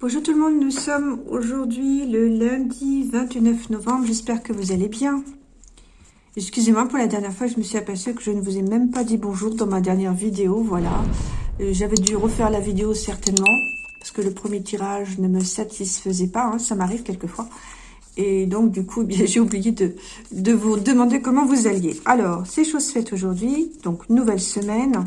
Bonjour tout le monde, nous sommes aujourd'hui le lundi 29 novembre, j'espère que vous allez bien. Excusez-moi, pour la dernière fois, je me suis aperçue que je ne vous ai même pas dit bonjour dans ma dernière vidéo, voilà. Euh, j'avais dû refaire la vidéo certainement, parce que le premier tirage ne me satisfaisait pas, hein, ça m'arrive quelquefois. Et donc, du coup, j'ai oublié de, de vous demander comment vous alliez. Alors, c'est chose faite aujourd'hui, donc nouvelle semaine.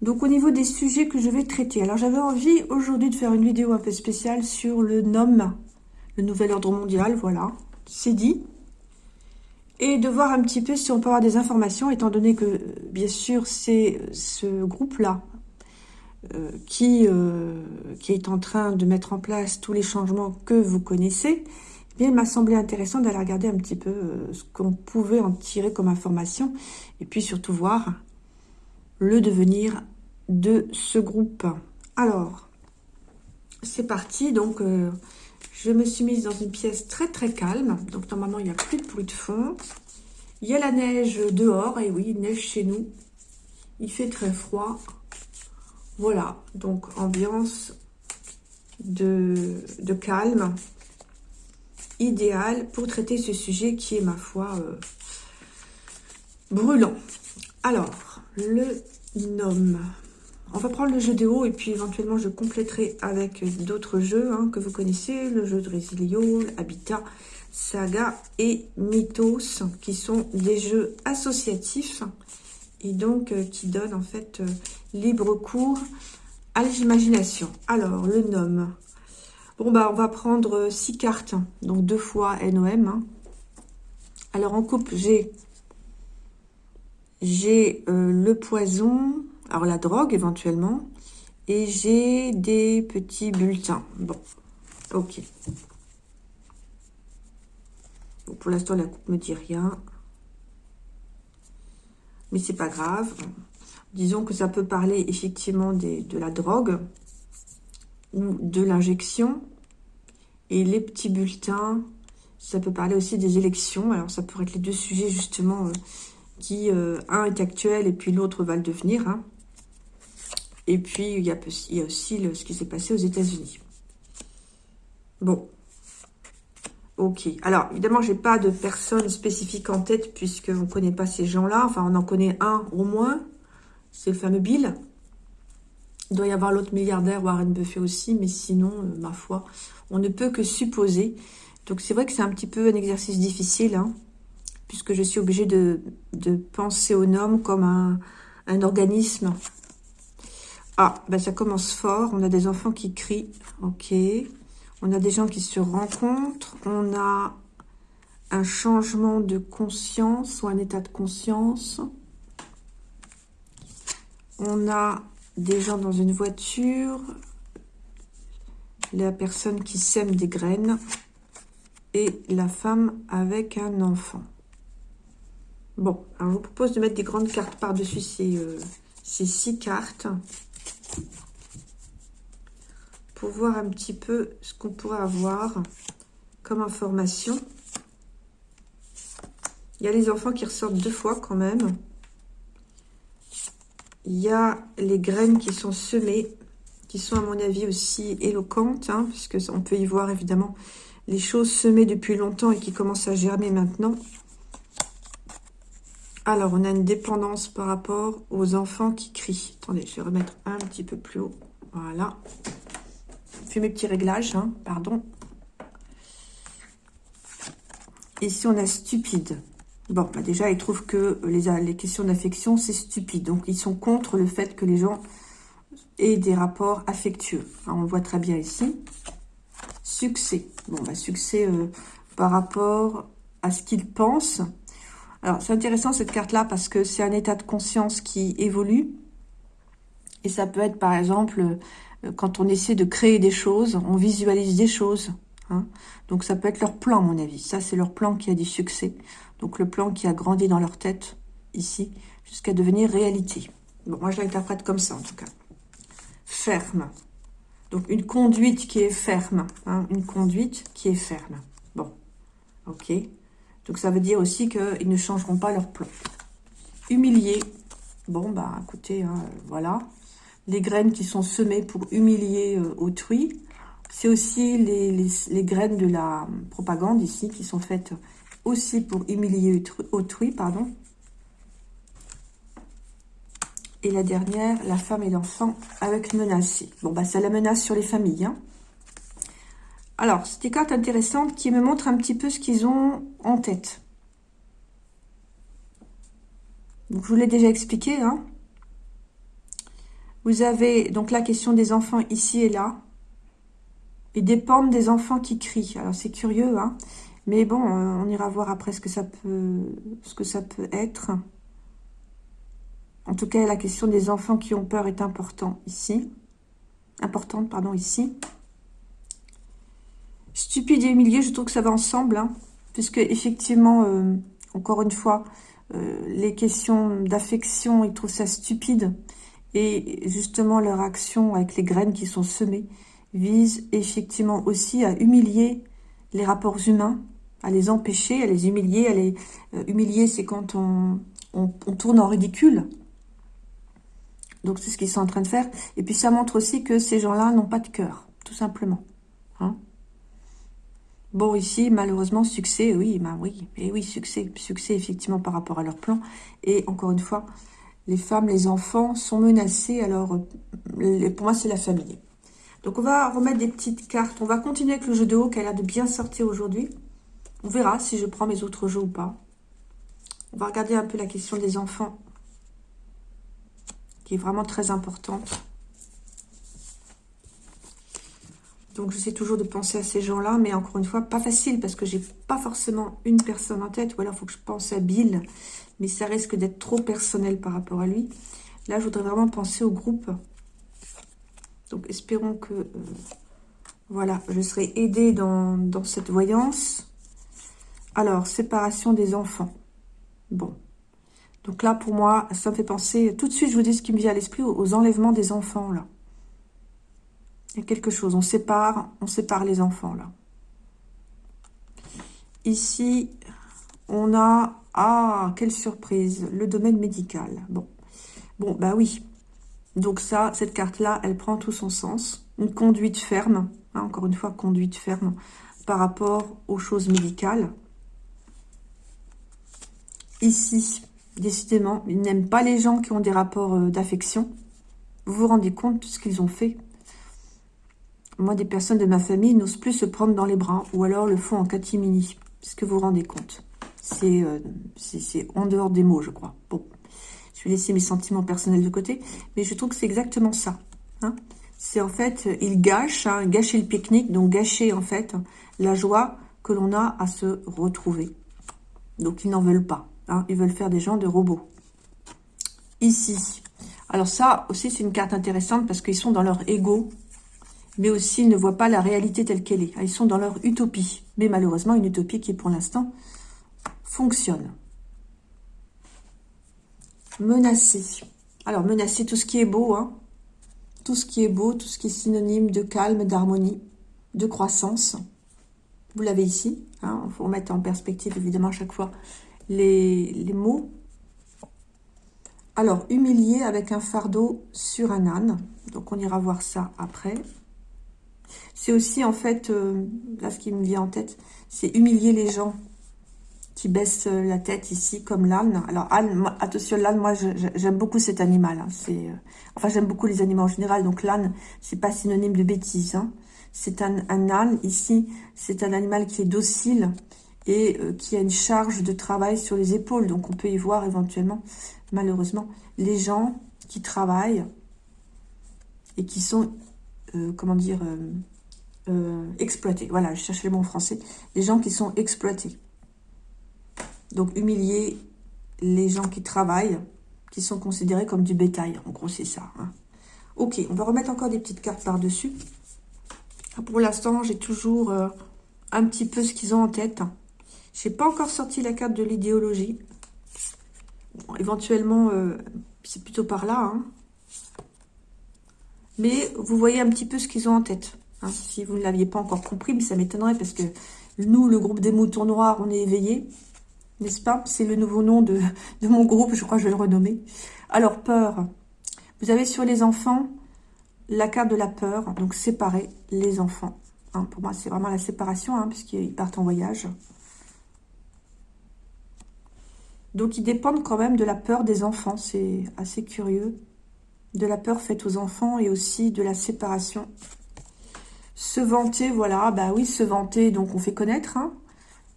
Donc au niveau des sujets que je vais traiter, alors j'avais envie aujourd'hui de faire une vidéo un peu spéciale sur le NOM, le nouvel ordre mondial, voilà, c'est dit. Et de voir un petit peu si on peut avoir des informations, étant donné que bien sûr c'est ce groupe-là euh, qui, euh, qui est en train de mettre en place tous les changements que vous connaissez, eh bien, il m'a semblé intéressant d'aller regarder un petit peu euh, ce qu'on pouvait en tirer comme information, et puis surtout voir le devenir de ce groupe. Alors, c'est parti. Donc, euh, je me suis mise dans une pièce très très calme. Donc, normalement, il n'y a plus de bruit de fond. Il y a la neige dehors. Et oui, neige chez nous. Il fait très froid. Voilà. Donc, ambiance de, calme. Idéal pour traiter ce sujet qui est, ma foi, euh, brûlant. Alors, le nom. On va prendre le jeu de haut et puis éventuellement je compléterai avec d'autres jeux hein, que vous connaissez. Le jeu de Resilio, Habitat, Saga et Mythos qui sont des jeux associatifs et donc euh, qui donnent en fait euh, libre cours à l'imagination. Alors, le nom. Bon, bah on va prendre six cartes, donc deux fois NOM. Hein. Alors, en couple, j'ai j'ai euh, le poison, alors la drogue éventuellement, et j'ai des petits bulletins. Bon, ok. pour l'instant, la coupe me dit rien. Mais c'est pas grave. Disons que ça peut parler effectivement de la drogue ou de l'injection. Et les petits bulletins, ça peut parler aussi des élections. Alors ça pourrait être les deux sujets justement euh, qui, euh, un est actuel et puis l'autre va le devenir. Hein. Et puis, il y a, aussi ce qui s'est passé aux États-Unis. Bon. Ok. Alors, évidemment, j'ai pas de personne spécifique en tête puisqu'on ne connaît pas ces gens-là. Enfin, on en connaît un au moins. C'est le fameux Bill. Il doit y avoir l'autre milliardaire, Warren Buffett aussi. Mais sinon, euh, ma foi, on ne peut que supposer. Donc, c'est vrai que c'est un petit peu un exercice difficile. Hein puisque je suis obligée de, penser au nom comme un, organisme. Ah, ben ça commence fort. On a des enfants qui crient. Ok. On a des gens qui se rencontrent. On a un changement de conscience ou un état de conscience. On a des gens dans une voiture. La personne qui sème des graines. Et la femme avec un enfant. Bon, alors je vous propose de mettre des grandes cartes par-dessus ces, euh, ces six cartes. Pour voir un petit peu ce qu'on pourrait avoir comme information. Il y a les enfants qui ressortent deux fois quand même. Il y a les graines qui sont semées, qui sont à mon avis aussi éloquentes, hein, puisque on peut y voir évidemment les choses semées depuis longtemps et qui commencent à germer maintenant. Alors, on a une dépendance par rapport aux enfants qui crient. Attendez, je vais remettre un petit peu plus haut. Voilà. Fais mes petits réglages, hein, pardon. Ici, on a stupide? Bon, bah déjà, ils trouvent que les, questions d'affection, c'est stupide. Donc, ils sont contre le fait que les gens aient des rapports affectueux. on voit très bien ici. Succès. Bon, bah, succès euh, par rapport à ce qu'ils pensent alors, c'est intéressant cette carte-là parce que c'est un état de conscience qui évolue. Et ça peut être, par exemple, euh, quand on essaie de créer des choses, on visualise des choses. Hein. Donc, ça peut être leur plan, à mon avis. Ça, c'est leur plan qui a du succès. Donc, le plan qui a grandi dans leur tête, ici, jusqu'à devenir réalité. Bon, moi, je l'interprète comme ça, en tout cas. Ferme. Donc, une conduite qui est ferme. Hein. Une conduite qui est ferme. Bon, ok. Donc ça veut dire aussi qu'ils ne changeront pas leur plan. Humilier. Bon, bah écoutez, hein, voilà. Les graines qui sont semées pour humilier euh, autrui. C'est aussi les, graines de la propagande ici qui sont faites aussi pour humilier autrui. pardon. Et la dernière, la femme et l'enfant avec menacé. Bon, bah, c'est la menace sur les familles. Hein. Alors, c'est des cartes intéressantes qui me montrent un petit peu ce qu'ils ont en tête. Je vous l'ai déjà expliqué. Hein. Vous avez donc la question des enfants ici et là. Ils dépendent des enfants qui crient. Alors, c'est curieux, hein. Mais bon, euh, on ira voir après ce que ça peut, ce que ça peut être. En tout cas, la question des enfants qui ont peur est important ici. Importante, pardon, ici. Stupide et humilié, je trouve que ça va ensemble. Hein, puisque, effectivement, euh, encore une fois, euh, les questions d'affection, ils trouvent ça stupide. Et justement, leur action avec les graines qui sont semées vise effectivement aussi à humilier les rapports humains, à les empêcher, à les humilier. À les, euh, humilier, c'est quand on, tourne en ridicule. Donc, c'est ce qu'ils sont en train de faire. Et puis, ça montre aussi que ces gens-là n'ont pas de cœur, tout simplement. Hein bon, ici, malheureusement, succès, oui, bah oui, et oui, succès, succès, effectivement, par rapport à leur plan. Et encore une fois, les femmes, les enfants sont menacés. Alors, euh, pour moi, c'est la famille. Donc, on va remettre des petites cartes. On va continuer avec le jeu de haut qui a l'air de bien sortir aujourd'hui. On verra si je prends mes autres jeux ou pas. On va regarder un peu la question des enfants qui est vraiment très importante. Donc, j'essaie toujours de penser à ces gens-là, mais encore une fois, pas facile parce que j'ai pas forcément une personne en tête. Ou alors, il faut que je pense à Bill mais ça risque d'être trop personnel par rapport à lui. Là, je voudrais vraiment penser au groupe. Donc, espérons que, euh, voilà, je serai aidée dans, cette voyance. Alors, séparation des enfants. Bon. Donc là, pour moi, ça me fait penser, tout de suite, je vous dis ce qui me vient à l'esprit, aux enlèvements des enfants, là. Quelque chose, on sépare, on sépare les enfants, là. Ici, on a ah, quelle surprise Le domaine médical. Bon, bon bah oui. Donc ça, cette carte-là, elle prend tout son sens. Une conduite ferme, hein, encore une fois, conduite ferme par rapport aux choses médicales. Ici, décidément, ils n'aiment pas les gens qui ont des rapports euh, d'affection. Vous vous rendez compte de ce qu'ils ont fait? Moi, des personnes de ma famille n'osent plus se prendre dans les bras ou alors le font en catimini. Est-ce que vous vous rendez compte? Euh, c'est en dehors des mots, je crois. Bon, je vais laisser mes sentiments personnels de côté, mais je trouve que c'est exactement ça. Hein. c'est en fait, il gâche, hein, gâcher le pique-nique, donc gâcher en fait la joie que l'on a à se retrouver. Donc ils n'en veulent pas. Hein. ils veulent faire des gens de robots. Ici. Alors ça aussi, c'est une carte intéressante parce qu'ils sont dans leur ego, mais aussi ils ne voient pas la réalité telle qu'elle est. Ils sont dans leur utopie. Mais malheureusement, une utopie qui, pour l'instant, fonctionne. Menacer. Alors, menacer tout ce qui est beau, hein. Tout ce qui est beau, tout ce qui est synonyme de calme, d'harmonie, de croissance. Vous l'avez ici. Hein. Il faut remettre en perspective, évidemment, à chaque fois les, les mots. Alors, humilier avec un fardeau sur un âne. Donc, on ira voir ça après. C'est aussi, en fait, euh, là, ce qui me vient en tête, c'est humilier les gens qui baisse euh, la tête ici, comme l'âne. Alors, âne, attention, l'âne, moi, j'aime beaucoup cet animal. Hein. Euh, enfin, j'aime beaucoup les animaux en général. Donc, l'âne, c'est pas synonyme de bêtise. Hein. C'est un, âne, ici, c'est un animal qui est docile et qui a une charge de travail sur les épaules. Donc, on peut y voir éventuellement, malheureusement, les gens qui travaillent et qui sont, comment dire, exploités. Voilà, je cherche les mots en français. Les gens qui sont exploités. Donc, humilier les gens qui travaillent, qui sont considérés comme du bétail. En gros, c'est ça. Hein. Ok, on va remettre encore des petites cartes par-dessus. Pour l'instant, j'ai toujours euh, un petit peu ce qu'ils ont en tête. Je n'ai pas encore sorti la carte de l'idéologie. éventuellement, euh, c'est plutôt par là. Hein. Mais vous voyez un petit peu ce qu'ils ont en tête. Hein. Si vous ne l'aviez pas encore compris, mais ça m'étonnerait parce que nous, le groupe des moutons noirs, on est éveillés n'est-ce pas? C'est le nouveau nom de, mon groupe, je crois que je vais le renommer. Alors, peur. Vous avez sur les enfants la carte de la peur, donc séparer les enfants. Hein, pour moi, c'est vraiment la séparation, hein, puisqu'ils partent en voyage. Donc, ils dépendent quand même de la peur des enfants. C'est assez curieux. De la peur faite aux enfants et aussi de la séparation. Se vanter, voilà. Bah oui, se vanter, donc on fait connaître. Hein.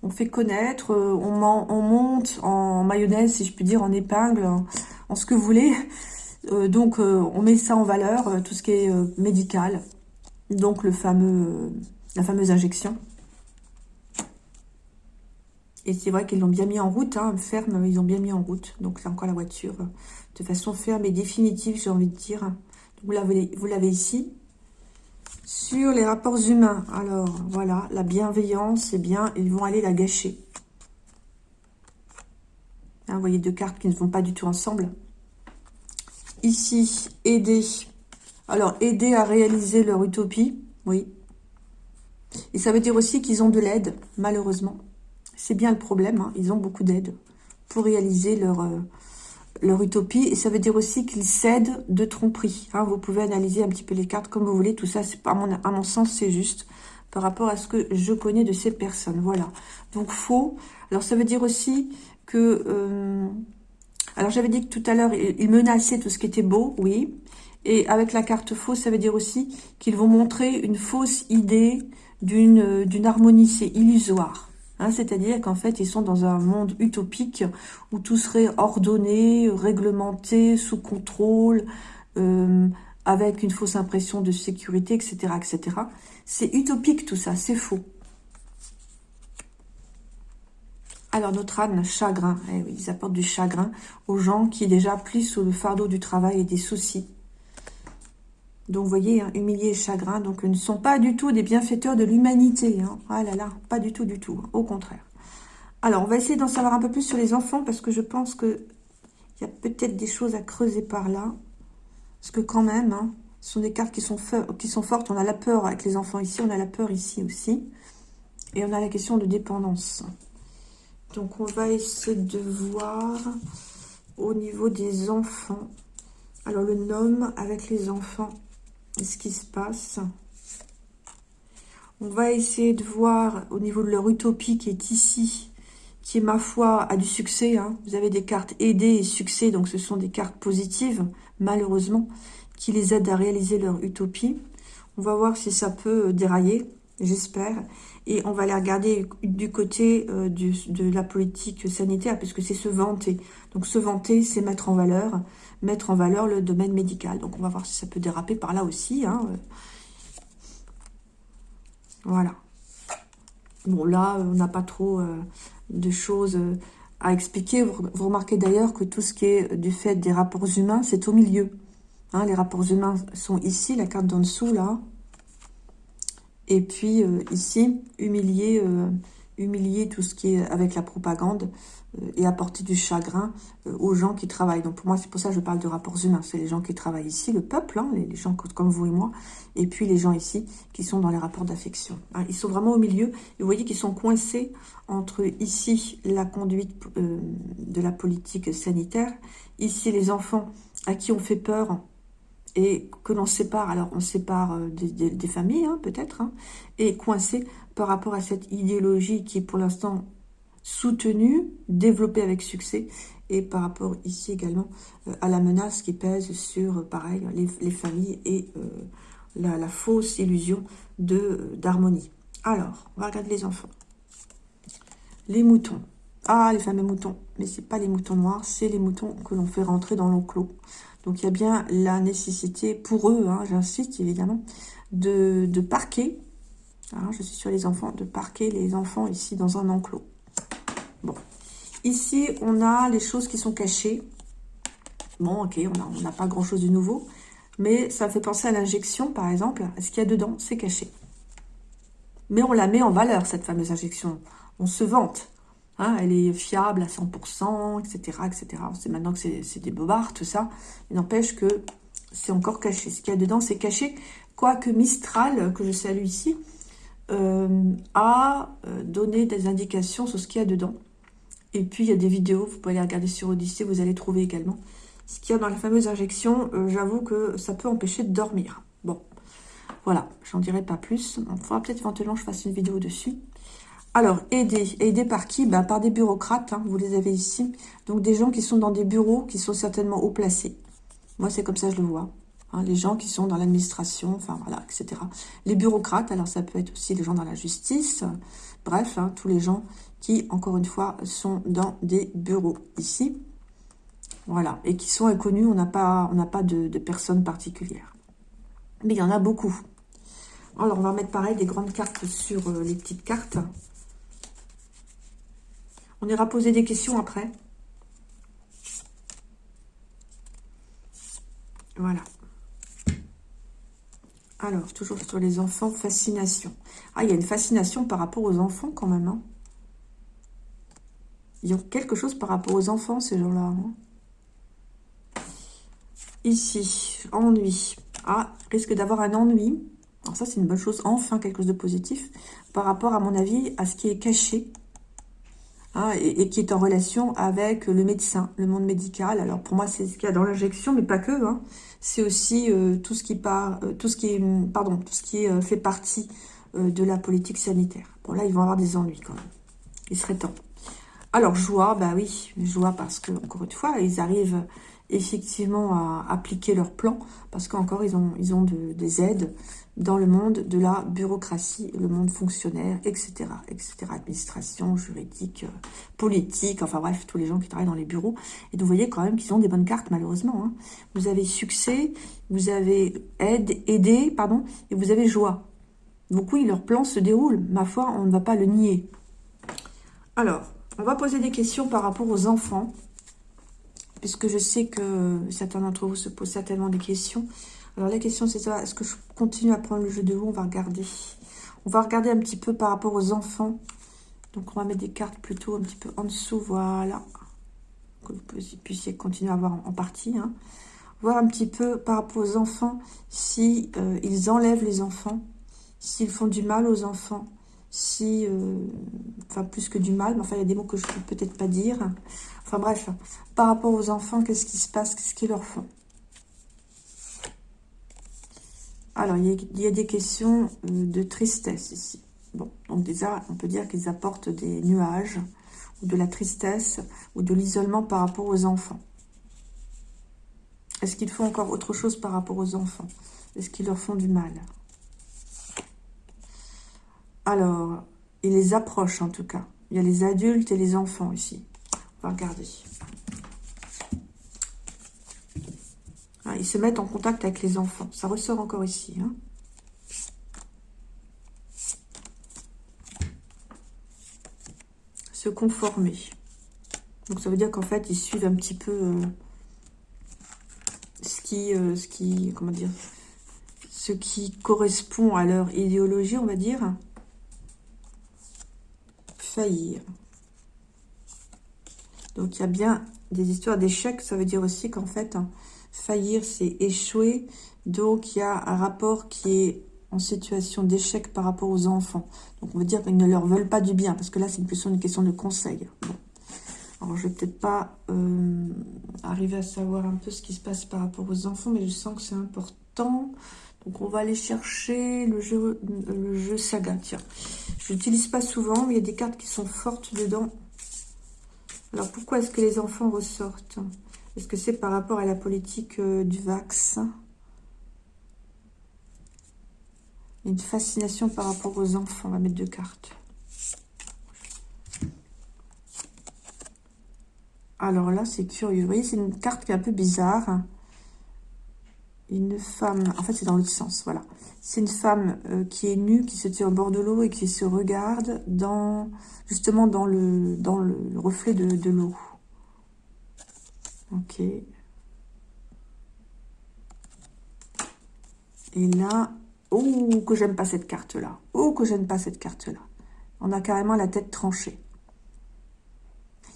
On fait connaître, euh, on, on, monte en mayonnaise, si je puis dire, en épingle, en, ce que vous voulez. Euh, donc, euh, on met ça en valeur, tout ce qui est médical. Donc, le fameux, la fameuse injection. Et c'est vrai qu'ils l'ont bien mis en route, hein, ferme, ils ont bien mis en route. Donc c'est encore la voiture de façon ferme et définitive, j'ai envie de dire. Vous l'avez ici. Sur les rapports humains, alors voilà, la bienveillance, c'est bien, ils vont aller la gâcher. Hein, vous voyez deux cartes qui ne vont pas du tout ensemble. Ici, aider. Alors, aider à réaliser leur utopie, oui. Et ça veut dire aussi qu'ils ont de l'aide, malheureusement. C'est bien le problème, hein. ils ont beaucoup d'aide pour réaliser leur, euh, leur utopie. Et ça veut dire aussi qu'ils cèdent de tromperie. Hein. Vous pouvez analyser un petit peu les cartes comme vous voulez. Tout ça, à mon, mon sens, c'est juste par rapport à ce que je connais de ces personnes. Voilà. Donc, faux. Alors, ça veut dire aussi que... Euh, alors, j'avais dit que tout à l'heure, ils menaçaient tout ce qui était beau, oui. Et avec la carte fausse, ça veut dire aussi qu'ils vont montrer une fausse idée d'une harmonie. C'est illusoire. Hein, c'est-à-dire qu'en fait, ils sont dans un monde utopique où tout serait ordonné, réglementé, sous contrôle, euh, avec une fausse impression de sécurité, etc. etc. C'est utopique tout ça, c'est faux. Alors notre âne, chagrin, eh ils apportent du chagrin aux gens qui déjà plient sous le fardeau du travail et des soucis. Donc, vous voyez, hein, humilié et chagrin, donc ne sont pas du tout des bienfaiteurs de l'humanité. Hein. Ah là là, pas du tout, du tout. Hein, au contraire. Alors, on va essayer d'en savoir un peu plus sur les enfants, parce que je pense qu'il y a peut-être des choses à creuser par là. Parce que quand même, ce sont des cartes qui sont, qui sont fortes. On a la peur avec les enfants ici, on a la peur ici aussi. Et on a la question de dépendance. Donc, on va essayer de voir au niveau des enfants. Alors, le nom avec les enfants, ce qui se passe. On va essayer de voir au niveau de leur utopie qui est ici, qui est ma foi a du succès. Hein. Vous avez des cartes aider et succès, donc ce sont des cartes positives, malheureusement, qui les aident à réaliser leur utopie. On va voir si ça peut euh, dérailler, j'espère. Et on va les regarder du côté euh, de la politique sanitaire, puisque c'est se vanter. Donc se vanter, c'est mettre en valeur mettre en valeur le domaine médical. Donc, on va voir si ça peut déraper par là aussi. Hein. Voilà. Bon, là, on n'a pas trop euh, de choses euh, à expliquer. Vous, remarquez d'ailleurs que tout ce qui est du fait des rapports humains, c'est au milieu. Hein, les rapports humains sont ici, la carte d'en dessous, là. Et puis, euh, ici, humilier, humilier tout ce qui est avec la propagande. Euh, et apporter du chagrin euh, aux gens qui travaillent. Donc pour moi, c'est pour ça que je parle de rapports humains. C'est les gens qui travaillent ici, le peuple, hein, les, gens comme vous et moi, et puis les gens ici qui sont dans les rapports d'affection. Hein, ils sont vraiment au milieu. Vous voyez qu'ils sont coincés entre ici la conduite euh, de la politique sanitaire, ici les enfants à qui on fait peur et que l'on sépare, alors on sépare des, familles hein, peut-être, et coincés par rapport à cette idéologie qui pour l'instant soutenu, développé avec succès, et par rapport ici également euh, à la menace qui pèse sur, euh, pareil, les, familles et euh, la, fausse illusion d'harmonie. Alors, on va regarder les enfants. Les moutons. Ah, les fameux moutons. Mais ce pas les moutons noirs, c'est les moutons que l'on fait rentrer dans l'enclos. Donc, il y a bien la nécessité pour eux, hein, j'insiste évidemment, de, de parquer, hein, je suis sur les enfants, de parquer les enfants ici dans un enclos. Bon. Ici, on a les choses qui sont cachées. Bon, ok, on n'a pas grand-chose de nouveau. Mais ça fait penser à l'injection, par exemple. Ce qu'il y a dedans, c'est caché. Mais on la met en valeur, cette fameuse injection. On se vante. Hein, elle est fiable à 100%, etc. etc. C'est maintenant que c'est des bobards, tout ça. Il n'empêche que c'est encore caché. Ce qu'il y a dedans, c'est caché. Quoique Mistral, que je salue ici, euh, a euh, donné des indications sur ce qu'il y a dedans. Et puis, il y a des vidéos, vous pouvez les regarder sur Odyssée, vous allez trouver également. Ce qu'il y a dans la fameuse injection, euh, j'avoue que ça peut empêcher de dormir. Bon, Voilà, j'en dirai pas plus. On faudra peut-être éventuellement je fasse une vidéo dessus. Alors, aider. Aider par qui? Bah, Par des bureaucrates, hein, vous les avez ici. Donc, des gens qui sont dans des bureaux, qui sont certainement haut placés. Moi, c'est comme ça je le vois. Hein, les gens qui sont dans l'administration, enfin, voilà, etc. Les bureaucrates, alors ça peut être aussi les gens dans la justice. Bref, hein, tous les gens qui, encore une fois, sont dans des bureaux ici. Voilà, et qui sont inconnus, on n'a pas, on pas de, personnes particulières. Mais il y en a beaucoup. Alors, on va mettre pareil des grandes cartes sur euh, les petites cartes. On ira poser des questions après. Voilà. Alors, toujours sur les enfants, fascination. Ah, il y a une fascination par rapport aux enfants quand même. Hein. Ils ont quelque chose par rapport aux enfants, ces gens-là. Ici, ennui. Ah, risque d'avoir un ennui. Alors ça, c'est une bonne chose. Enfin, quelque chose de positif. Par rapport, à mon avis, à ce qui est caché. Hein, et, qui est en relation avec le médecin, le monde médical. Alors pour moi, c'est ce qu'il y a dans l'injection, mais pas que. Hein. C'est aussi euh, tout ce qui part, euh, tout ce qui est, pardon, tout ce qui est, euh, fait partie de la politique sanitaire. Bon là, ils vont avoir des ennuis quand même. Il serait temps. Alors joie, bah oui, joie parce que encore une fois, ils arrivent effectivement à appliquer leur plan parce qu'encore ils ont ils ont des aides dans le monde de la bureaucratie, le monde fonctionnaire, etc., etc., administration, juridique, euh, politique, enfin bref, tous les gens qui travaillent dans les bureaux. Et vous voyez quand même qu'ils ont des bonnes cartes, malheureusement. Hein. Vous avez succès, vous avez aide, aider, pardon, et vous avez joie. Donc oui, leur plan se déroule. Ma foi, on ne va pas le nier. Alors, on va poser des questions par rapport aux enfants, puisque je sais que certains d'entre vous se posent certainement des questions. Alors la question c'est ça, est-ce que je continue à prendre le jeu de haut On va regarder? On va regarder un petit peu par rapport aux enfants. Donc on va mettre des cartes plutôt un petit peu en dessous, voilà. Que vous puissiez continuer à voir en, partie. Hein. Voir un petit peu par rapport aux enfants, si euh, ils enlèvent les enfants, s'ils font du mal aux enfants, si, euh, enfin plus que du mal, mais enfin il y a des mots que je ne peux peut-être pas dire. Enfin bref, par rapport aux enfants, qu'est-ce qui se passe, qu'est-ce qu'ils leur font? Alors, il y, a, des questions euh, de tristesse ici. Bon, donc déjà, on peut dire qu'ils apportent des nuages, ou de la tristesse, ou de l'isolement par rapport aux enfants. Est-ce qu'ils font encore autre chose par rapport aux enfants? Est-ce qu'ils leur font du mal? Alors, ils les approchent en tout cas. Il y a les adultes et les enfants ici. On va regarder. Hein, ils se mettent en contact avec les enfants. Ça ressort encore ici. Hein. Se conformer. Donc ça veut dire qu'en fait, ils suivent un petit peu euh, ce qui, euh, ce qui correspond à leur idéologie, on va dire. Faillir. Donc il y a bien des histoires d'échecs. Ça veut dire aussi qu'en fait, hein, Faillir, c'est échouer. Donc, il y a un rapport qui est en situation d'échec par rapport aux enfants. Donc, on veut dire qu'ils ne leur veulent pas du bien. Parce que là, c'est plus une question de conseil. Alors, je vais peut-être pas euh, arriver à savoir un peu ce qui se passe par rapport aux enfants. Mais je sens que c'est important. Donc, on va aller chercher le jeu, le jeu saga. Tiens, je l'utilise pas souvent. Mais il y a des cartes qui sont fortes dedans. Alors, pourquoi est-ce que les enfants ressortent? Est-ce que c'est par rapport à la politique euh, du vaccin Une fascination par rapport aux enfants. On va mettre deux cartes. Alors là, c'est curieux. Vous voyez, c'est une carte qui est un peu bizarre. Une femme... En fait, c'est dans l'autre sens, voilà. C'est une femme euh, qui est nue, qui se tient au bord de l'eau et qui se regarde dans justement dans le, dans le reflet de l'eau. Ok. Et là, oh, que j'aime pas cette carte-là. Oh, que j'aime pas cette carte-là. On a carrément la tête tranchée.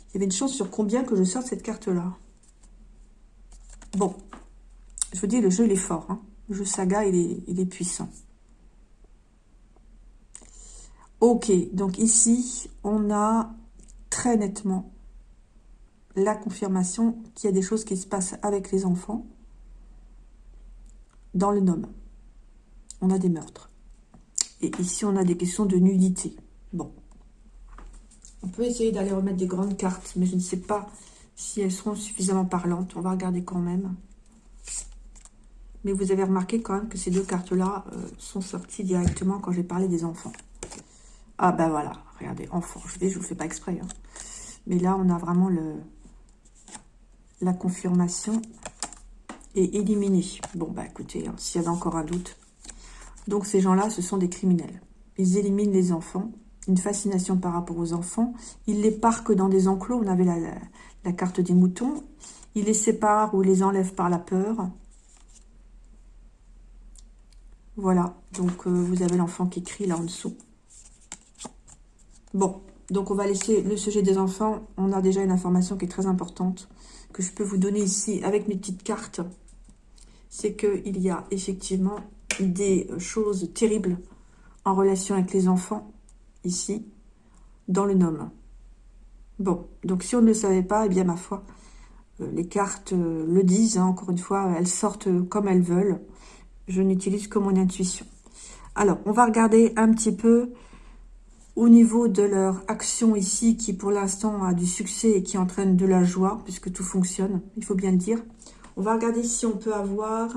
Il y avait une chance sur combien que je sorte cette carte-là. Bon. Je vous dis, le jeu, il est fort. Hein. Le jeu saga, il est, il est puissant. Ok, donc ici, on a très nettement la confirmation qu'il y a des choses qui se passent avec les enfants dans le nom. on a des meurtres. Et ici, on a des questions de nudité. Bon. On peut essayer d'aller remettre des grandes cartes, mais je ne sais pas si elles seront suffisamment parlantes. On va regarder quand même. Mais vous avez remarqué quand même que ces deux cartes-là euh, sont sorties directement quand j'ai parlé des enfants. Ah ben voilà, regardez, enfants. Je vais, je vous fais pas exprès. Hein. Mais là, on a vraiment le la confirmation est éliminée. Bon, bah écoutez, hein, s'il y avait encore un doute. Donc ces gens-là, ce sont des criminels. Ils éliminent les enfants, une fascination par rapport aux enfants. Ils les parquent dans des enclos, on avait la, la carte des moutons. Ils les séparent ou les enlèvent par la peur. Voilà, donc euh, vous avez l'enfant qui crie là en dessous. Bon, donc on va laisser le sujet des enfants. On a déjà une information qui est très importante que je peux vous donner ici avec mes petites cartes. C'est qu'il y a effectivement des choses terribles en relation avec les enfants ici, dans le nom. Bon, donc si on ne le savait pas, eh bien ma foi, euh, les cartes euh, le disent, hein, encore une fois, elles sortent comme elles veulent je n'utilise que mon intuition. Alors, on va regarder un petit peu au niveau de leur action ici, qui pour l'instant a du succès et qui entraîne de la joie, puisque tout fonctionne, il faut bien le dire. On va regarder si on peut avoir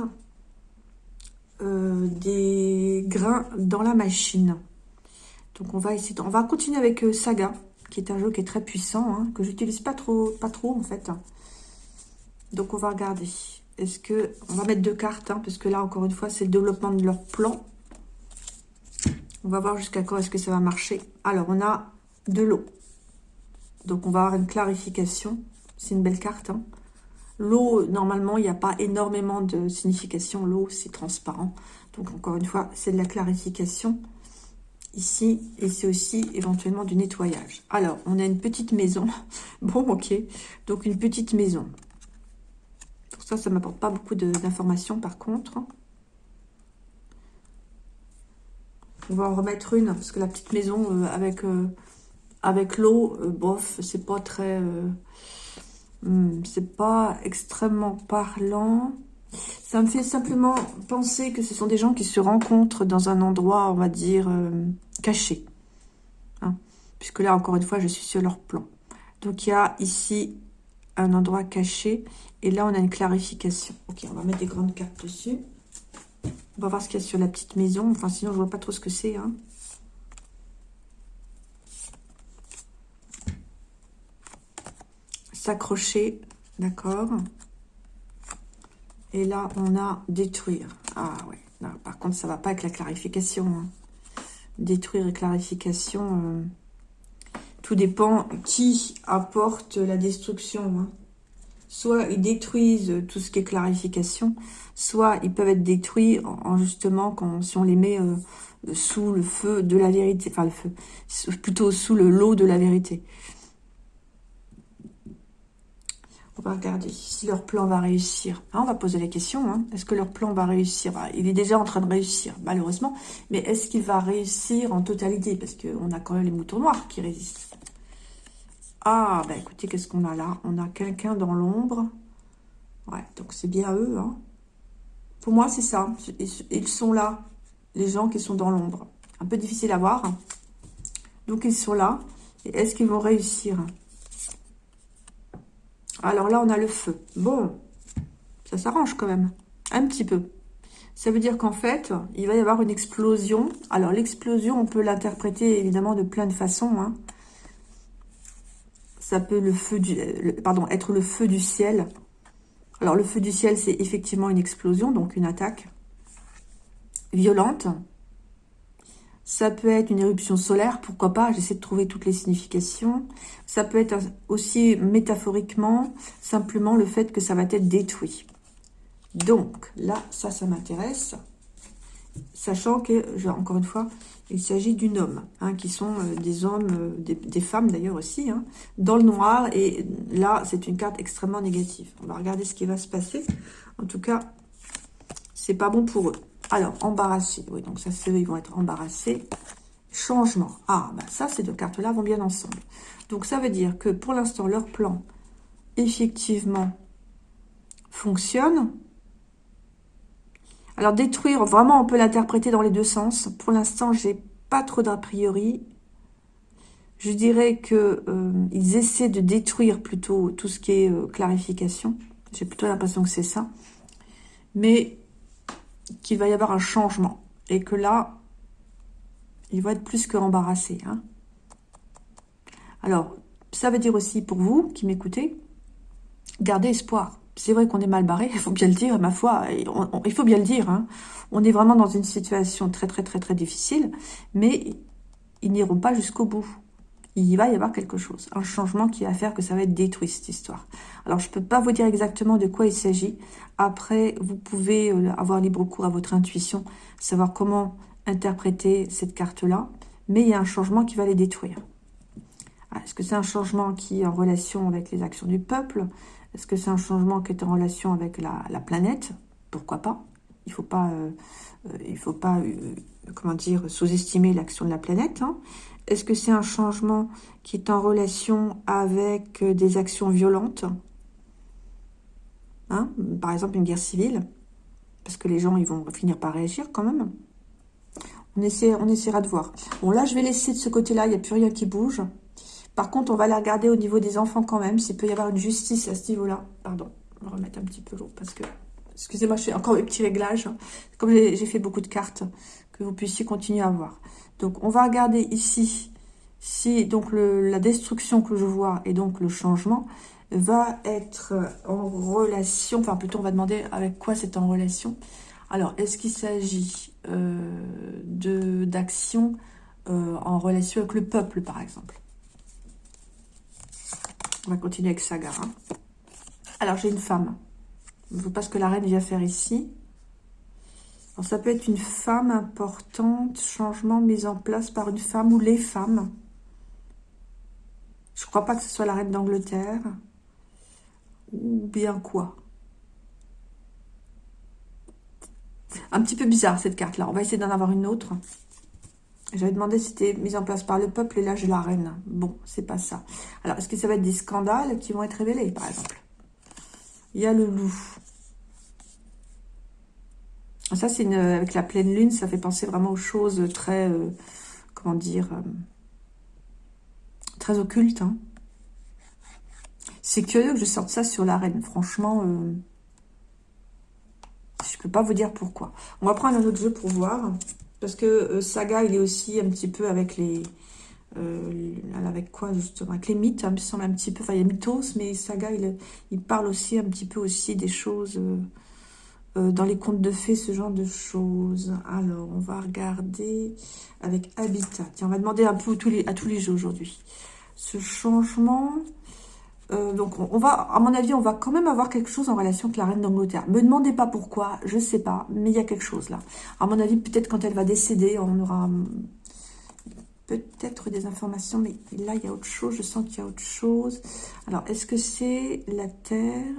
euh, des grains dans la machine. Donc on va essayer, on va continuer avec euh, Saga, qui est un jeu qui est très puissant, hein, que j'utilise pas trop, pas trop en fait. Donc on va regarder. Est-ce que... On va mettre deux cartes, hein, parce que là, encore une fois, c'est le développement de leur plan. On va voir jusqu'à quand est-ce que ça va marcher. Alors, on a de l'eau. Donc, on va avoir une clarification. C'est une belle carte. Hein. L'eau, normalement, il n'y a pas énormément de signification. L'eau, c'est transparent. Donc, encore une fois, c'est de la clarification ici. Et c'est aussi éventuellement du nettoyage. Alors, on a une petite maison. Bon, ok. Donc, une petite maison. Ça, ça ne m'apporte pas beaucoup d'informations par contre. On va en remettre une, parce que la petite maison euh, avec, euh, avec l'eau, euh, bof, c'est pas très... Hmm, c'est pas extrêmement parlant. Ça me fait simplement penser que ce sont des gens qui se rencontrent dans un endroit, on va dire, caché. Hein. Puisque là, encore une fois, je suis sur leur plan. Donc, il y a ici un endroit caché. Et là, on a une clarification. Ok, on va mettre des grandes cartes dessus. On va voir ce qu'il y a sur la petite maison. Enfin, sinon, je vois pas trop ce que c'est. Hein. S'accrocher, d'accord. Et là, on a détruire. Ah ouais, par contre, ça va pas avec la clarification. Hein. Détruire et clarification... Euh, tout dépend qui apporte la destruction. Hein. Soit ils détruisent tout ce qui est clarification, soit ils peuvent être détruits en, justement si on les met euh, sous le feu de la vérité, enfin le feu, plutôt sous le lot de la vérité. On va regarder si leur plan va réussir. Ah, on va poser la question, hein. est-ce que leur plan va réussir? Bah, Il est déjà en train de réussir, malheureusement. Mais est-ce qu'il va réussir en totalité? Parce qu'on a quand même les moutons noirs qui résistent. Ah, bah écoutez, qu'est-ce qu'on a là? On a quelqu'un dans l'ombre. Ouais, donc c'est bien eux. Hein. Pour moi, c'est ça. Ils sont là, les gens qui sont dans l'ombre. Un peu difficile à voir. Donc, ils sont là. Est-ce qu'ils vont réussir? Alors là, on a le feu. Bon, ça s'arrange quand même. Un petit peu. Ça veut dire qu'en fait, il va y avoir une explosion. Alors, l'explosion, on peut l'interpréter évidemment de plein de façons. Hein ça peut le feu du, pardon, être le feu du ciel. Alors, le feu du ciel, c'est effectivement une explosion, donc une attaque violente. Ça peut être une éruption solaire, pourquoi pas, j'essaie de trouver toutes les significations. Ça peut être aussi métaphoriquement, simplement le fait que ça va être détruit. Donc, là, ça, ça m'intéresse. Sachant que, encore une fois, il s'agit d'une homme, hein, qui sont euh, des hommes, euh, des, femmes d'ailleurs aussi, hein, dans le noir. Et là, c'est une carte extrêmement négative. On va regarder ce qui va se passer. En tout cas, c'est pas bon pour eux. Alors, embarrassés. Oui, donc ça, c'est eux, ils vont être embarrassés. Changement. Ah, bah ça, ces deux cartes-là vont bien ensemble. Donc, ça veut dire que pour l'instant, leur plan, effectivement, fonctionne. Alors détruire, vraiment on peut l'interpréter dans les deux sens. Pour l'instant, j'ai pas trop d'a priori. Je dirais que euh, ils essaient de détruire plutôt tout ce qui est euh, clarification. J'ai plutôt l'impression que c'est ça. Mais qu'il va y avoir un changement. Et que là, il va être plus que embarrassé. Hein. Alors, ça veut dire aussi pour vous qui m'écoutez, gardez espoir. C'est vrai qu'on est mal barré, il faut bien le dire, ma foi, il faut bien le dire. Hein. On est vraiment dans une situation très très très très difficile, mais ils n'iront pas jusqu'au bout. Il va y avoir quelque chose, un changement qui va faire que ça va être détruit cette histoire. Alors je ne peux pas vous dire exactement de quoi il s'agit. Après, vous pouvez euh, avoir libre cours à votre intuition, savoir comment interpréter cette carte-là, mais il y a un changement qui va les détruire. Ah, est-ce que c'est un changement qui est en relation avec les actions du peuple? Est-ce que c'est un changement qui est en relation avec la, planète? Pourquoi pas? Il ne faut pas, euh, euh, euh, comment dire, sous-estimer l'action de la planète. Hein. Est-ce que c'est un changement qui est en relation avec des actions violentes? Hein? Par exemple, une guerre civile? Parce que les gens, ils vont finir par réagir quand même. On, essaie, on essaiera de voir. Bon, là, je vais laisser de ce côté-là, il n'y a plus rien qui bouge. Par contre, on va la regarder au niveau des enfants quand même, s'il peut y avoir une justice à ce niveau-là. Pardon, on va remettre un petit peu l'eau parce que... Excusez-moi, je fais encore mes petits réglages. Comme j'ai fait beaucoup de cartes, que vous puissiez continuer à voir. Donc, on va regarder ici si donc la destruction que je vois et donc le changement va être en relation, enfin plutôt on va demander avec quoi c'est en relation. Alors, est-ce qu'il s'agit euh, d'actions euh, en relation avec le peuple, par exemple? On va continuer avec Saga. Hein. Alors, j'ai une femme. Je ne veux pas ce que la reine vient faire ici. Alors, ça peut être une femme importante, changement mis en place par une femme ou les femmes. Je ne crois pas que ce soit la reine d'Angleterre. Ou bien quoi Un petit peu bizarre cette carte-là. On va essayer d'en avoir une autre. J'avais demandé si c'était mis en place par le peuple et là j'ai la reine. Bon, c'est pas ça. Alors, est-ce que ça va être des scandales qui vont être révélés, par exemple? Il y a le loup. Ça, c'est avec la pleine lune, ça fait penser vraiment aux choses très, euh, comment dire, euh, très occultes. Hein. C'est curieux que je sorte ça sur la reine. Franchement, euh, je peux pas vous dire pourquoi. On va prendre un autre jeu pour voir. Parce que euh, Saga, il est aussi un petit peu avec les... Euh, avec quoi justement Avec les mythes, hein, il me semble un petit peu... Enfin, il y a Mythos, mais Saga, il, parle aussi un petit peu aussi des choses... Euh, dans les contes de fées, ce genre de choses. Alors, on va regarder avec Habitat. Tiens, on va demander un peu tous les, à tous les jeux aujourd'hui. Ce changement... Euh, donc, on, va, à mon avis, on va quand même avoir quelque chose en relation avec la reine d'Angleterre. Me demandez pas pourquoi, je sais pas, mais il y a quelque chose là. À mon avis, peut-être quand elle va décéder, on aura hum, peut-être des informations, mais là, il y a autre chose. Je sens qu'il y a autre chose. Alors, est-ce que c'est la Terre?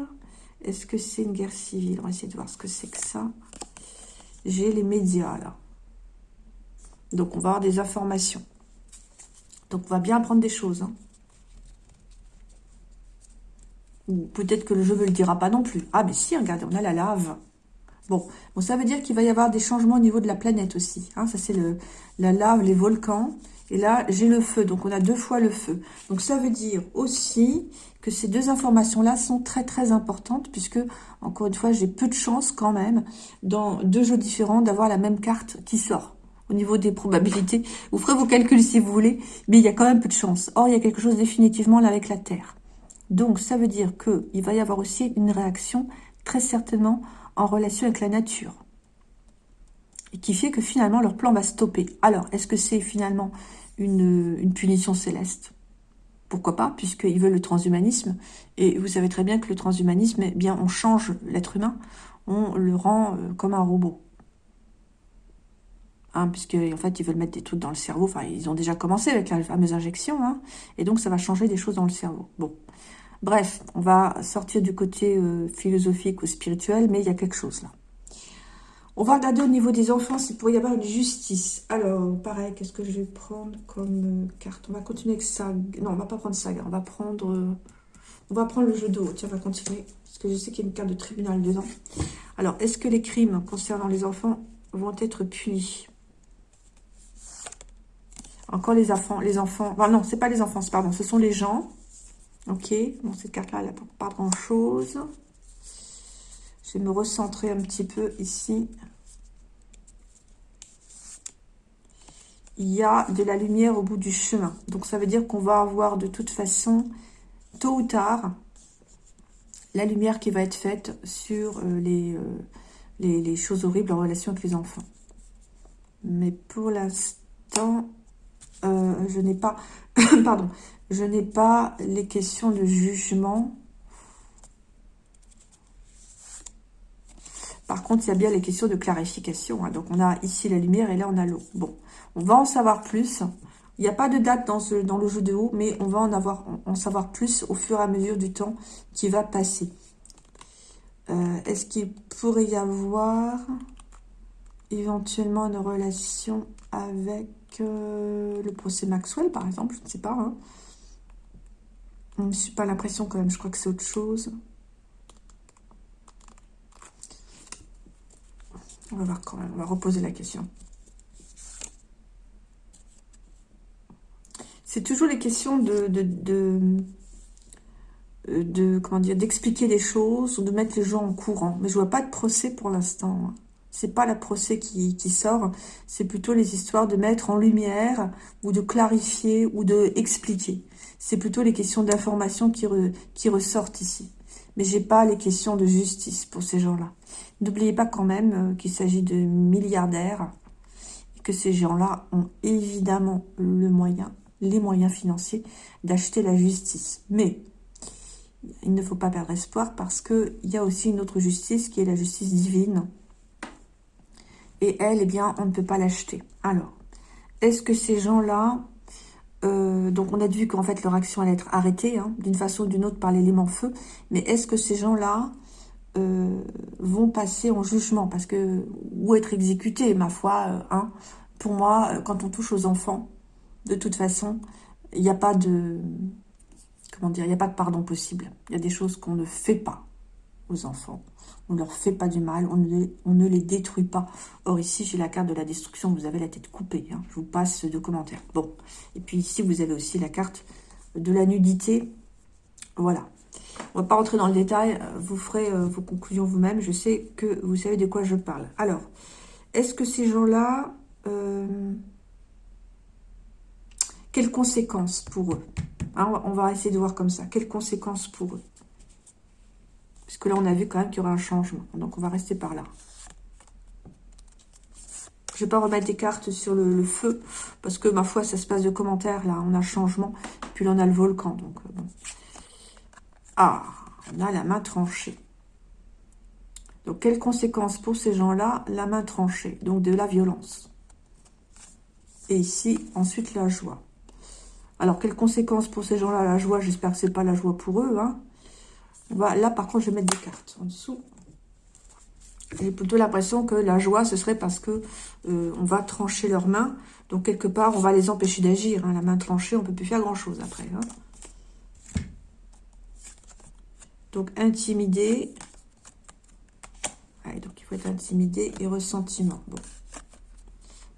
Est-ce que c'est une guerre civile? On va essayer de voir ce que c'est que ça. J'ai les médias, là. Donc, on va avoir des informations. Donc, on va bien apprendre des choses, hein. Peut-être que le jeu ne le dira pas non plus. Ah, mais si, regardez, on a la lave. Bon, bon ça veut dire qu'il va y avoir des changements au niveau de la planète aussi. Hein. ça, c'est la lave, les volcans. Et là, j'ai le feu. Donc, on a deux fois le feu. Donc, ça veut dire aussi que ces deux informations-là sont très, très importantes. Puisque, encore une fois, j'ai peu de chance quand même, dans deux jeux différents, d'avoir la même carte qui sort au niveau des probabilités. Vous ferez vos calculs si vous voulez, mais il y a quand même peu de chance. Or, il y a quelque chose définitivement là avec la Terre. Donc, ça veut dire qu'il va y avoir aussi une réaction très certainement en relation avec la nature. Et qui fait que finalement, leur plan va stopper. Alors, est-ce que c'est finalement une, punition céleste? Pourquoi pas, puisqu'ils veulent le transhumanisme. Et vous savez très bien que le transhumanisme, eh bien, on change l'être humain, on le rend euh, comme un robot. Hein, puisque en fait ils veulent mettre des trucs dans le cerveau, enfin ils ont déjà commencé avec la fameuse injection, hein, et donc ça va changer des choses dans le cerveau. Bon, Bref, on va sortir du côté euh, philosophique ou spirituel, mais il y a quelque chose là. On va regarder au niveau des enfants s'il pourrait y avoir une justice. Alors, pareil, qu'est-ce que je vais prendre comme euh, carte? On va continuer avec ça. Non, on va pas prendre ça. On va prendre... Euh, On va prendre le jeu de haut. Tiens, on va continuer. Parce que je sais qu'il y a une carte de tribunal dedans. Alors, est-ce que les crimes concernant les enfants vont être punis? Encore les enfants. Les enfants. Enfin, non, c'est pas les enfants, pardon. Ce sont les gens. Ok. Bon, cette carte-là, elle n'a pas grand-chose. Je vais me recentrer un petit peu ici. Il y a de la lumière au bout du chemin. Donc, ça veut dire qu'on va avoir de toute façon, tôt ou tard, la lumière qui va être faite sur euh, euh, les, les, choses horribles en relation avec les enfants. Mais pour l'instant, euh, je n'ai pas... pardon. Je n'ai pas les questions de jugement Par contre, il y a bien les questions de clarification. Hein. Donc, on a ici la lumière et là, on a l'eau. Bon, on va en savoir plus. Il n'y a pas de date dans, ce, dans le jeu de haut, mais on va en, avoir, en savoir plus au fur et à mesure du temps qui va passer. Euh, est-ce qu'il pourrait y avoir éventuellement une relation avec euh, le procès Maxwell, par exemple Je ne sais pas. Hein. Je ne suis pas l'impression quand même, je crois que c'est autre chose. On va voir quand même, on va reposer la question. C'est toujours les questions de, de, de, comment dire, d'expliquer des choses de mettre les gens en courant. Mais je vois pas de procès pour l'instant. C'est pas la procès qui, sort, c'est plutôt les histoires de mettre en lumière ou de clarifier ou de expliquer. C'est plutôt les questions d'information qui, ressortent ici. Mais j'ai pas les questions de justice pour ces gens-là. N'oubliez pas quand même euh, qu'il s'agit de milliardaires et que ces gens-là ont évidemment les moyens financiers d'acheter la justice. Mais il ne faut pas perdre espoir parce qu'il y a aussi une autre justice qui est la justice divine. Et elle, eh bien, on ne peut pas l'acheter. Alors, est-ce que ces gens-là... Euh, donc, on a vu qu'en fait, leur action allait être arrêtée, hein, d'une façon ou d'une autre, par l'élément feu. Mais est-ce que ces gens-là euh, vont passer en jugement? Parce que ou être exécutés, ma foi. Euh, hein, pour moi, quand on touche aux enfants, de toute façon, il n'y a pas de comment dire, il n'y a pas de pardon possible. Il y a des choses qu'on ne fait pas enfants. On ne leur fait pas du mal, on ne, les détruit pas. Or ici, j'ai la carte de la destruction, vous avez la tête coupée. Hein. Je vous passe de commentaires. Bon, et puis ici, vous avez aussi la carte de la nudité. Voilà, on va pas rentrer dans le détail, vous ferez euh, vos conclusions vous-même. Je sais que vous savez de quoi je parle. Alors, est-ce que ces gens-là... Euh, quelles conséquences pour eux? Hein, On va essayer de voir comme ça. Quelles conséquences pour eux? Parce que là, on a vu quand même qu'il y aura un changement. Donc, on va rester par là. Je ne vais pas remettre des cartes sur le, feu, parce que, ma foi, ça se passe de commentaires, là. On a changement, puis là, on a le volcan. Donc, euh, bon. Ah, on a la main tranchée. Donc, quelles conséquences pour ces gens-là? La main tranchée, donc de la violence. Et ici, ensuite, la joie. Alors, quelles conséquences pour ces gens-là? La joie, j'espère que ce n'est pas la joie pour eux. Hein. Là, par contre, je vais mettre des cartes en dessous. J'ai plutôt l'impression que la joie, ce serait parce que euh, on va trancher leurs mains. Donc, quelque part, on va les empêcher d'agir. Hein. La main tranchée, on ne peut plus faire grand-chose après. Hein. Donc, intimider. donc, il faut être intimidé et ressentiment.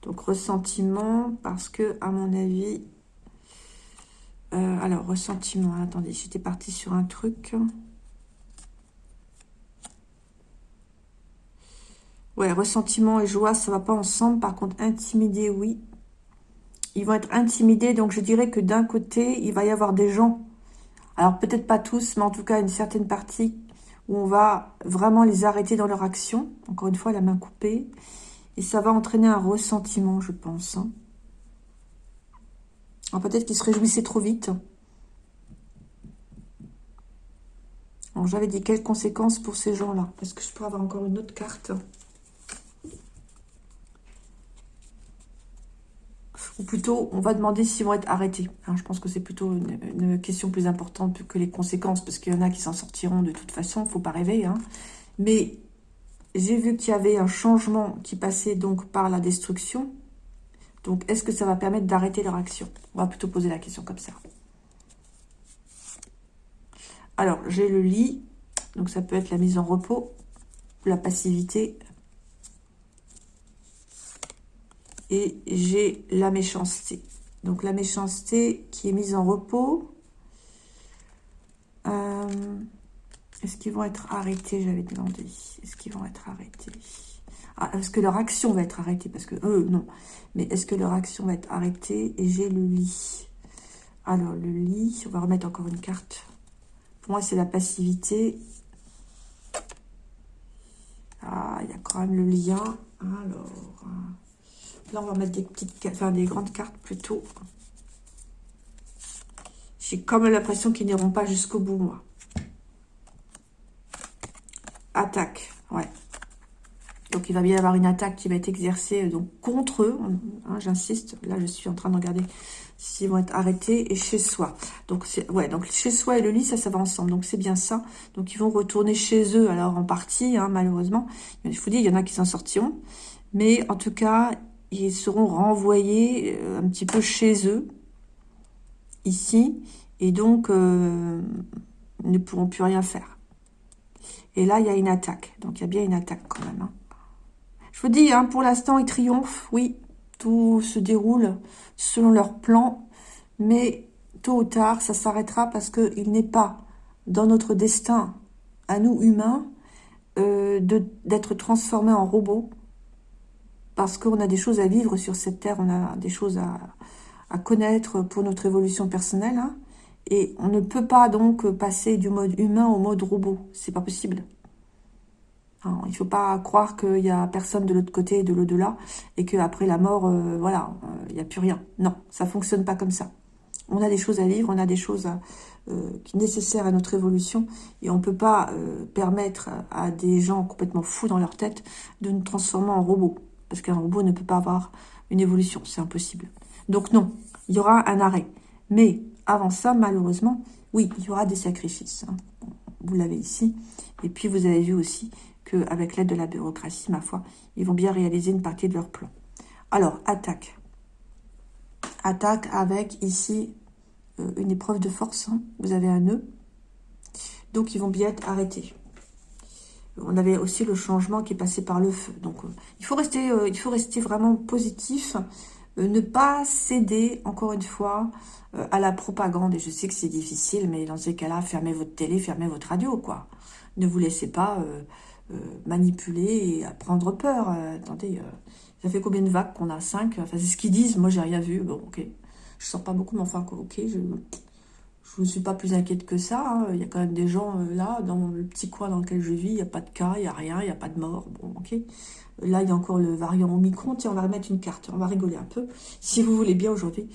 Donc, ressentiment parce que, à mon avis... Euh, alors, ressentiment. Attendez, j'étais partie sur un truc. Ouais, ressentiment et joie, ça va pas ensemble. Par contre, intimider, oui. Ils vont être intimidés. Donc, je dirais que d'un côté, il va y avoir des gens alors peut-être pas tous, mais en tout cas une certaine partie où on va vraiment les arrêter dans leur action. Encore une fois, la main coupée. Et ça va entraîner un ressentiment, je pense. Hein. Alors peut-être qu'ils se réjouissaient trop vite. Alors j'avais dit quelles conséquences pour ces gens-là? Est-ce que je peux avoir encore une autre carte Plutôt, on va demander s'ils vont être arrêtés. Hein, je pense que c'est plutôt une, question plus importante que les conséquences, parce qu'il y en a qui s'en sortiront de toute façon, il faut pas rêver. Hein. Mais j'ai vu qu'il y avait un changement qui passait donc par la destruction. Donc, est-ce que ça va permettre d'arrêter leur action? On va plutôt poser la question comme ça. Alors, j'ai le lit. Donc, ça peut être la mise en repos, la passivité. Et j'ai la méchanceté. Donc, la méchanceté qui est mise en repos. Euh, est-ce qu'ils vont être arrêtés J'avais demandé. Est-ce qu'ils vont être arrêtés? Ah, Est-ce que leur action va être arrêtée? Parce que eux, non. Mais est-ce que leur action va être arrêtée? Et j'ai le lit. Alors, le lit, on va remettre encore une carte. Pour moi, c'est la passivité. Ah, il y a quand même le lien. Alors, là, on va mettre des petites, enfin, des grandes cartes plutôt. J'ai comme l'impression qu'ils n'iront pas jusqu'au bout, moi. Attaque, ouais. Donc, il va bien y avoir une attaque qui va être exercée donc contre eux. Hein, j'insiste, là, je suis en train de regarder s'ils vont être arrêtés et chez soi. Donc, ouais, donc chez soi et le lit, ça, ça va ensemble. Donc, c'est bien ça. Donc, ils vont retourner chez eux, alors en partie, hein, malheureusement. Je vous dis, il y en a qui s'en sortiront. Mais en tout cas, ils seront renvoyés euh, un petit peu chez eux, ici. Et donc, euh, ne pourront plus rien faire. Et là, il y a une attaque. Donc, il y a bien une attaque quand même. Hein. Je vous dis, hein, pour l'instant, ils triomphent. Oui, tout se déroule selon leur plan. Mais tôt ou tard, ça s'arrêtera parce qu'il n'est pas dans notre destin, à nous humains, euh, d'être transformés en robots. Parce qu'on a des choses à vivre sur cette terre, on a des choses à, connaître pour notre évolution personnelle. Hein. et on ne peut pas donc passer du mode humain au mode robot. C'est pas possible. Hein, il ne faut pas croire qu'il n'y a personne de l'autre côté, de l'au-delà, et qu'après la mort, euh, voilà, euh, il n'y a plus rien. Non, ça fonctionne pas comme ça. On a des choses à vivre, on a des choses euh, nécessaires à notre évolution, et on ne peut pas permettre à des gens complètement fous dans leur tête de nous transformer en robot. Parce qu'un robot ne peut pas avoir une évolution, c'est impossible. Donc non, il y aura un arrêt. Mais avant ça, malheureusement, oui, il y aura des sacrifices. Hein. Vous l'avez ici. Et puis vous avez vu aussi avec l'aide de la bureaucratie, ma foi, ils vont bien réaliser une partie de leur plan. Alors, attaque. Attaque avec, ici, euh, une épreuve de force. Hein. Vous avez un nœud. Donc, ils vont bien être arrêtés. On avait aussi le changement qui est passé par le feu. Donc, euh, il, faut rester, euh, il faut rester vraiment positif. ne pas céder, encore une fois, à la propagande. Et je sais que c'est difficile, mais dans ces cas-là, fermez votre télé, fermez votre radio, quoi. Ne vous laissez pas euh, manipuler et prendre peur. Euh, attendez, euh, ça fait combien de vagues qu'on a? Cinq? Enfin, c'est ce qu'ils disent. Moi, j'ai rien vu. Bon, ok. Je sors pas beaucoup, mais enfin, ok, je je ne suis pas plus inquiète que ça. Hein. Il y a quand même des gens là, dans le petit coin dans lequel je vis, il n'y a pas de cas, il n'y a rien, il n'y a pas de mort. Bon, ok. Là, il y a encore le variant Omicron. Tiens, on va remettre une carte, on va rigoler un peu, si vous voulez bien aujourd'hui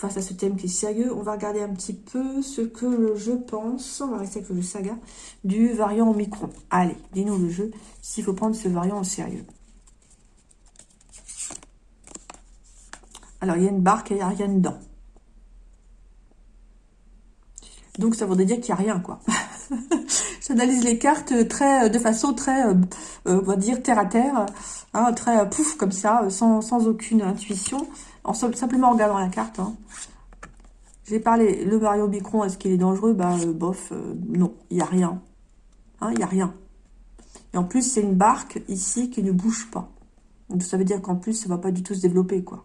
face à ce thème qui est sérieux, on va regarder un petit peu ce que je pense, on va rester avec le saga, du variant Omicron. Allez, dis-nous le jeu, s'il faut prendre ce variant au sérieux. Alors, il y a une barque et il n'y a rien dedans. Donc, ça voudrait dire qu'il n'y a rien, quoi. J'analyse les cartes de façon très, euh, on va dire, terre à terre, hein, très pouf, comme ça, sans, aucune intuition en simplement en regardant la carte. Hein. J'ai parlé, le Mario Micron, est-ce qu'il est dangereux? Bah, euh, bof, euh, non, il n'y a rien. Hein, il n'y a rien. Et en plus, c'est une barque ici qui ne bouge pas. Donc, ça veut dire qu'en plus, ça ne va pas du tout se développer, quoi.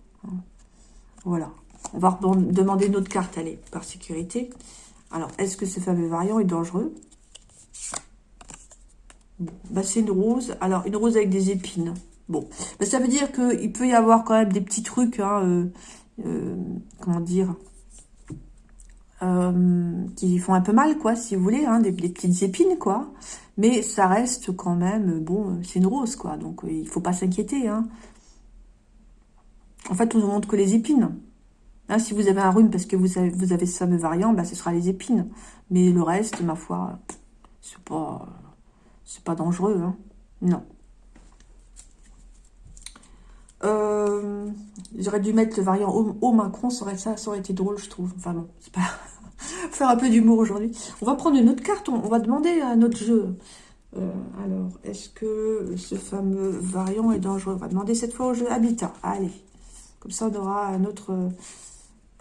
Voilà. On va demander une autre carte, allez, par sécurité. Alors, est-ce que ce fameux variant est dangereux? Bah, c'est une rose. Alors, une rose avec des épines. Bon, ben, ça veut dire qu'il peut y avoir quand même des petits trucs, hein, euh, euh, comment dire, euh, qui font un peu mal, quoi, si vous voulez, hein, des, petites épines, quoi. Mais ça reste quand même, bon, c'est une rose, quoi, donc il faut pas s'inquiéter. Hein. En fait, on ne montre que les épines. Si vous avez un rhume parce que vous avez, ce fameux variant, ben, ce sera les épines. Mais le reste, ma foi, c'est pas, pas dangereux, Non. Euh, j'aurais dû mettre le variant au, Macron, ça aurait, ça, ça aurait été drôle, je trouve. Enfin bon, c'est pas... faire un peu d'humour aujourd'hui. On va prendre une autre carte, on, va demander à notre jeu. Euh, alors, est-ce que ce fameux variant est dangereux? On va demander cette fois au jeu Habitat. Allez, comme ça on aura un autre,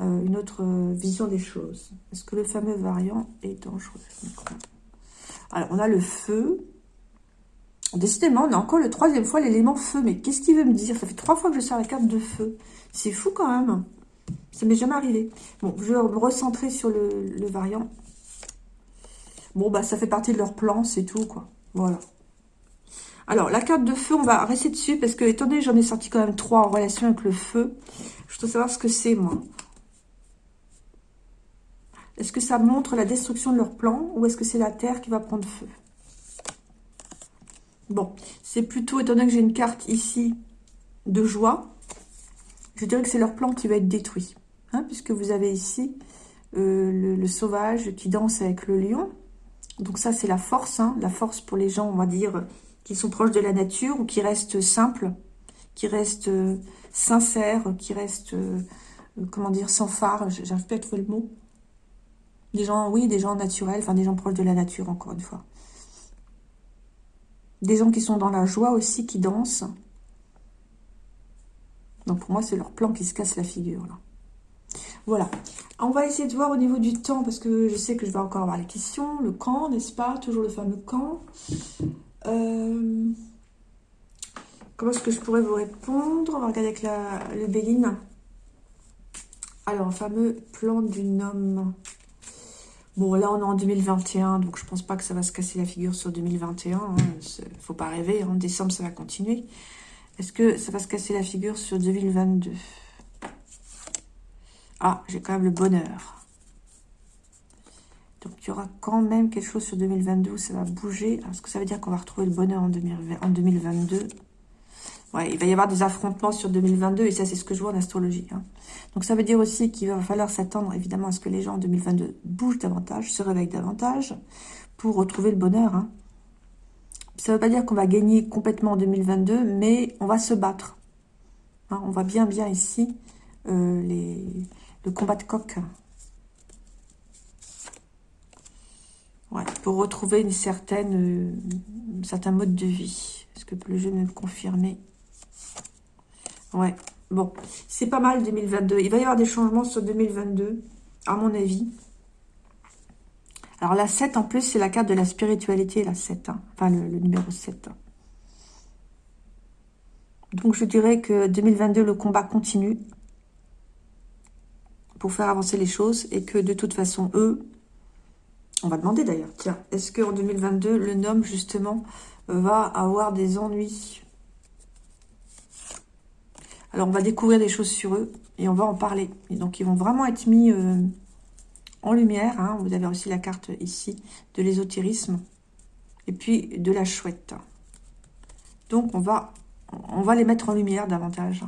une autre vision des choses. Est-ce que le fameux variant est dangereux Alors, on a le feu. Décidément, on a encore le troisième fois l'élément feu. Mais qu'est-ce qu'il veut me dire? Ça fait trois fois que je sors la carte de feu. C'est fou quand même. Ça m'est jamais arrivé. Bon, je vais me recentrer sur le, variant. Bon, bah, ça fait partie de leur plan, c'est tout, quoi. Voilà. Alors, la carte de feu, on va rester dessus, parce que, étant j'en ai sorti quand même trois en relation avec le feu, je dois savoir ce que c'est, moi. Est-ce que ça montre la destruction de leur plan, ou est-ce que c'est la terre qui va prendre feu? Bon, c'est plutôt, étant donné que j'ai une carte ici de joie, je dirais que c'est leur plan qui va être détruit. Hein, puisque vous avez ici euh, le, sauvage qui danse avec le lion. Donc ça, c'est la force. Hein, la force pour les gens, on va dire, qui sont proches de la nature ou qui restent simples, qui restent euh, sincères, qui restent, euh, comment dire, sans phare. J'arrive pas à trouver le mot. Des gens, oui, des gens naturels, enfin des gens proches de la nature, encore une fois. Des gens qui sont dans la joie aussi, qui dansent. Donc pour moi, c'est leur plan qui se casse la figure, là. Voilà. On va essayer de voir au niveau du temps, parce que je sais que je vais encore avoir les questions. Le camp, n'est-ce pas? Toujours le fameux camp. Euh, comment est-ce que je pourrais vous répondre? On va regarder avec le Béline. Alors, fameux plan du homme. Bon, là, on est en 2021, donc je pense pas que ça va se casser la figure sur 2021. Hein. Faut pas rêver, en décembre, ça va continuer. Est-ce que ça va se casser la figure sur 2022 Ah, j'ai quand même le bonheur. Donc, il y aura quand même quelque chose sur 2022 où ça va bouger. Est-ce que ça veut dire qu'on va retrouver le bonheur en, 2022 Il va y avoir des affrontements sur 2022 et ça, c'est ce que je vois en astrologie. Hein. Donc, ça veut dire aussi qu'il va falloir s'attendre, évidemment, à ce que les gens en 2022 bougent davantage, se réveillent davantage pour retrouver le bonheur. Hein. Ça ne veut pas dire qu'on va gagner complètement en 2022, mais on va se battre. Hein, on voit bien, bien ici euh, le combat de coq. pour retrouver euh, un certain mode de vie. Est-ce que le jeu me confirmer Ouais, bon, c'est pas mal 2022. Il va y avoir des changements sur 2022, à mon avis. Alors la 7 en plus, c'est la carte de la spiritualité, la 7. Hein. Enfin, le, numéro 7. Donc je dirais que 2022, le combat continue pour faire avancer les choses et que de toute façon, eux, on va demander d'ailleurs, tiens, est-ce qu'en 2022, le nom justement va avoir des ennuis Alors on va découvrir des choses sur eux et on va en parler. Donc ils vont vraiment être mis... Euh, en lumière. Hein. Vous avez aussi la carte ici de l'ésotérisme. Et puis de la chouette. Donc on va, on va les mettre en lumière davantage.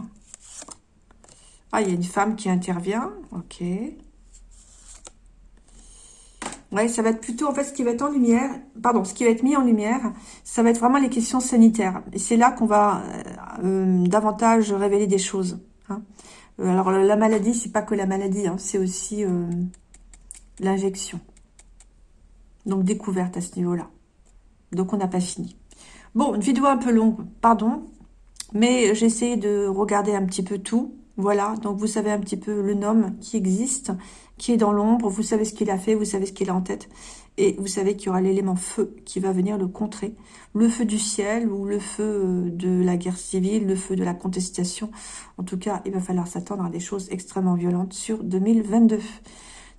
Ah, il y a une femme qui intervient. Ok. Ouais, ça va être plutôt, en fait, ce qui va être en lumière, pardon, ce qui va être mis en lumière, ça va être vraiment les questions sanitaires. Et c'est là qu'on va euh, euh, davantage révéler des choses. Hein. Euh, alors, la maladie, c'est pas que la maladie, hein, c'est aussi l'injection. Donc, découverte à ce niveau-là. Donc, on n'a pas fini. Bon, une vidéo un peu longue, pardon. Mais j'ai essayé de regarder un petit peu tout. Voilà, donc vous savez un petit peu le nom qui existe, qui est dans l'ombre. Vous savez ce qu'il a fait, vous savez ce qu'il a en tête. Et vous savez qu'il y aura l'élément feu qui va venir le contrer. Le feu du ciel ou le feu de la guerre civile, le feu de la contestation. En tout cas, il va falloir s'attendre à des choses extrêmement violentes sur 2022.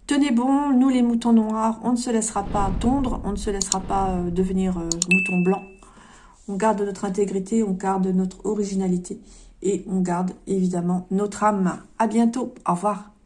Tenez bon, nous les moutons noirs, on ne se laissera pas tondre, on ne se laissera pas euh, devenir euh, mouton blanc. On garde notre intégrité, on garde notre originalité et on garde évidemment notre âme. À bientôt, au revoir.